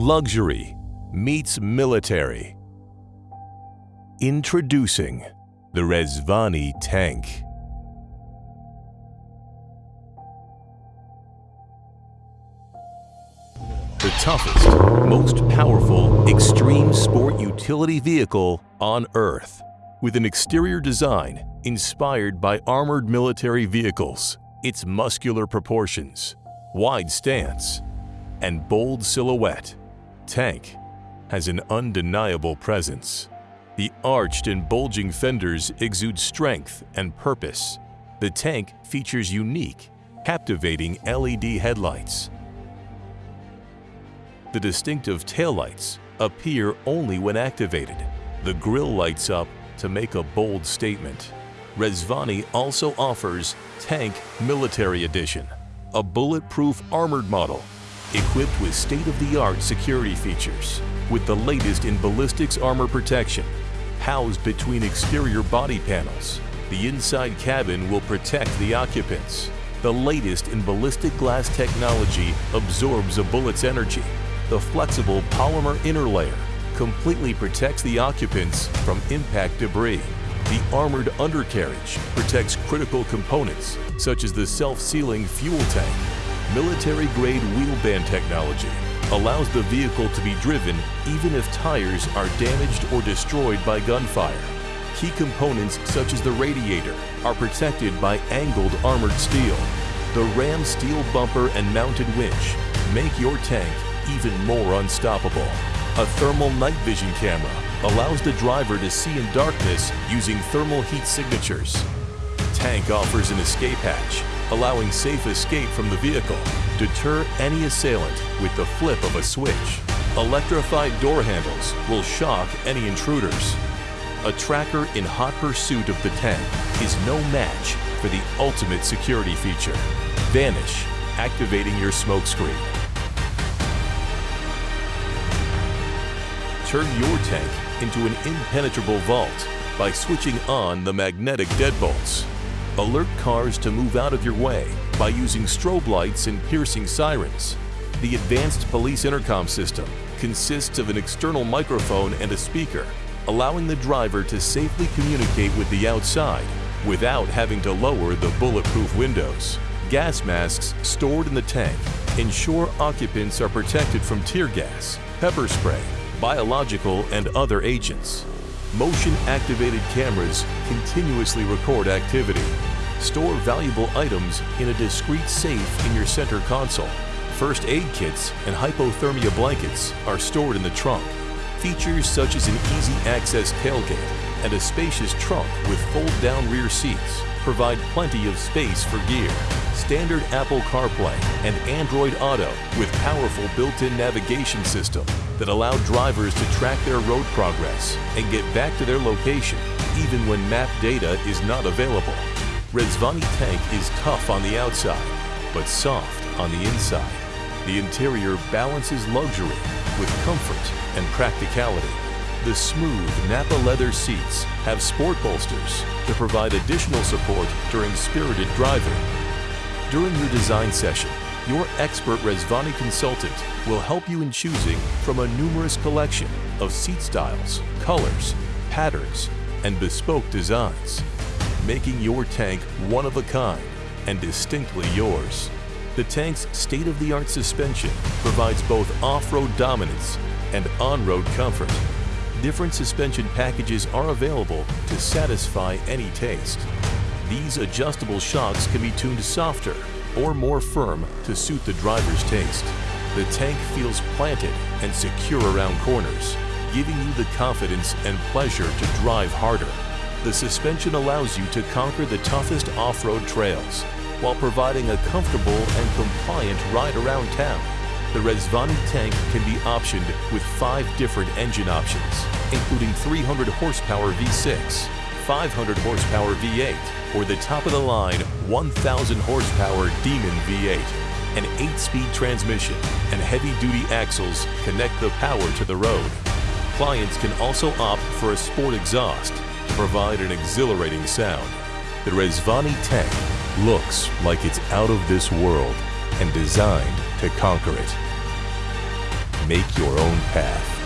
Luxury meets military. Introducing the Rezvani tank. The toughest, most powerful, extreme sport utility vehicle on Earth. With an exterior design inspired by armored military vehicles, its muscular proportions, wide stance, and bold silhouette, Tank has an undeniable presence. The arched and bulging fenders exude strength and purpose. The tank features unique, captivating LED headlights. The distinctive taillights appear only when activated. The grille lights up to make a bold statement. Rezvani also offers Tank Military Edition, a bulletproof armored model equipped with state-of-the-art security features with the latest in ballistics armor protection. Housed between exterior body panels, the inside cabin will protect the occupants. The latest in ballistic glass technology absorbs a bullet's energy. The flexible polymer inner layer completely protects the occupants from impact debris. The armored undercarriage protects critical components such as the self-sealing fuel tank military-grade wheel band technology allows the vehicle to be driven even if tires are damaged or destroyed by gunfire. Key components such as the radiator are protected by angled armored steel. The ram steel bumper and mounted winch make your tank even more unstoppable. A thermal night vision camera allows the driver to see in darkness using thermal heat signatures. Tank offers an escape hatch allowing safe escape from the vehicle. Deter any assailant with the flip of a switch. Electrified door handles will shock any intruders. A tracker in hot pursuit of the tank is no match for the ultimate security feature. Vanish, activating your smokescreen. Turn your tank into an impenetrable vault by switching on the magnetic deadbolts. Alert cars to move out of your way by using strobe lights and piercing sirens. The advanced police intercom system consists of an external microphone and a speaker, allowing the driver to safely communicate with the outside without having to lower the bulletproof windows. Gas masks stored in the tank ensure occupants are protected from tear gas, pepper spray, biological and other agents. Motion-activated cameras continuously record activity. Store valuable items in a discreet safe in your center console. First aid kits and hypothermia blankets are stored in the trunk. Features such as an easy access tailgate and a spacious trunk with fold-down rear seats provide plenty of space for gear. Standard Apple CarPlay and Android Auto with powerful built-in navigation system that allow drivers to track their road progress and get back to their location even when map data is not available. Rezvani Tank is tough on the outside, but soft on the inside. The interior balances luxury with comfort and practicality. The smooth Napa leather seats have sport bolsters to provide additional support during spirited driving. During your design session, your expert Rezvani consultant will help you in choosing from a numerous collection of seat styles, colors, patterns, and bespoke designs, making your tank one of a kind and distinctly yours. The tank's state-of-the-art suspension provides both off-road dominance and on-road comfort different suspension packages are available to satisfy any taste. These adjustable shocks can be tuned softer or more firm to suit the driver's taste. The tank feels planted and secure around corners, giving you the confidence and pleasure to drive harder. The suspension allows you to conquer the toughest off-road trails while providing a comfortable and compliant ride around town the Rezvani tank can be optioned with five different engine options, including 300 horsepower V6, 500 horsepower V8, or the top-of-the-line 1,000 horsepower Demon V8. An 8-speed transmission and heavy-duty axles connect the power to the road. Clients can also opt for a sport exhaust provide an exhilarating sound. The Rezvani Tech looks like it's out of this world and designed to conquer it. make your own path.